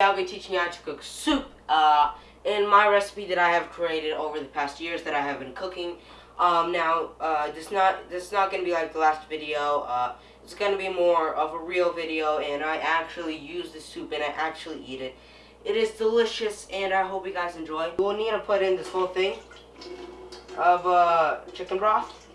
I'll be teaching you how to cook soup uh, in my recipe that I have created over the past years that I have been cooking. Um, now, uh, this not this is not going to be like the last video. Uh, it's going to be more of a real video, and I actually use the soup and I actually eat it. It is delicious, and I hope you guys enjoy. Will need to put in this whole thing of uh, chicken broth.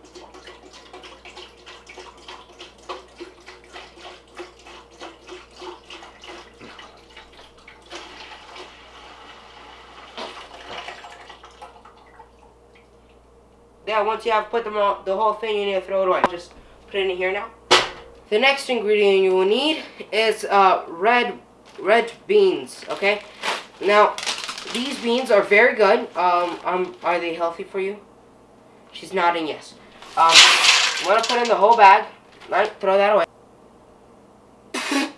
Yeah, once you have put them all, the whole thing, you need to throw it away. Just put it in here now. The next ingredient you will need is uh, red red beans. Okay. Now, these beans are very good. Um, um, are they healthy for you? She's nodding yes. Um, I'm gonna put in the whole bag. Right, throw that away.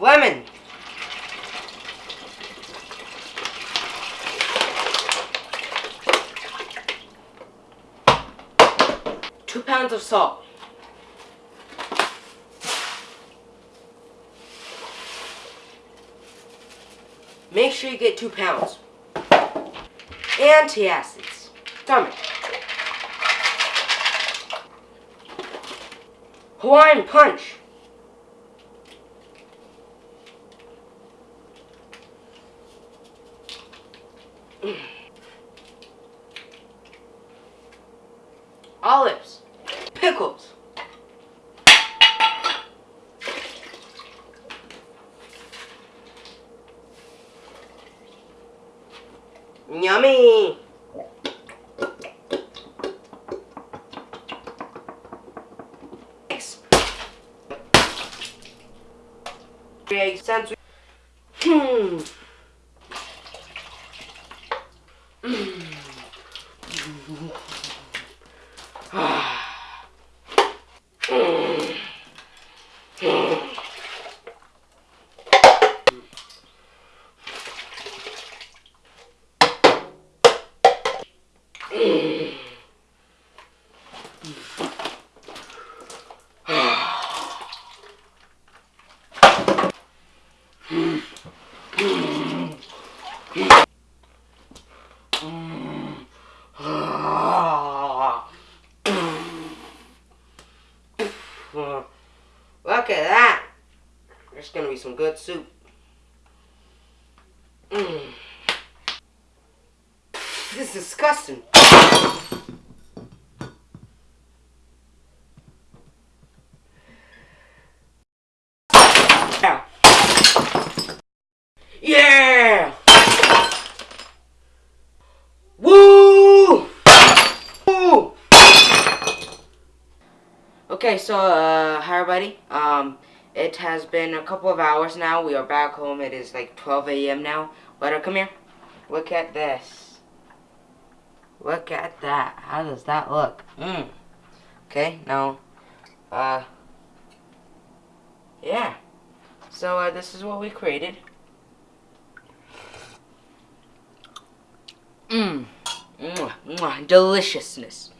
Lemon. Pounds of salt. Make sure you get two pounds. Antacids. Stomach. Hawaiian punch. Olives pickles. Yummy! Create sense. Hmm. Ah. Look at that. There's gonna be some good soup. Mm. This is disgusting. Yeah. Woo! Woo! Okay, so uh, hi everybody. Um, it has been a couple of hours now. We are back home. It is like 12 a.m. now. Butter, come here. Look at this. Look at that. How does that look? Mm. Okay, now, uh, yeah. So uh, this is what we created. Mmm. Deliciousness.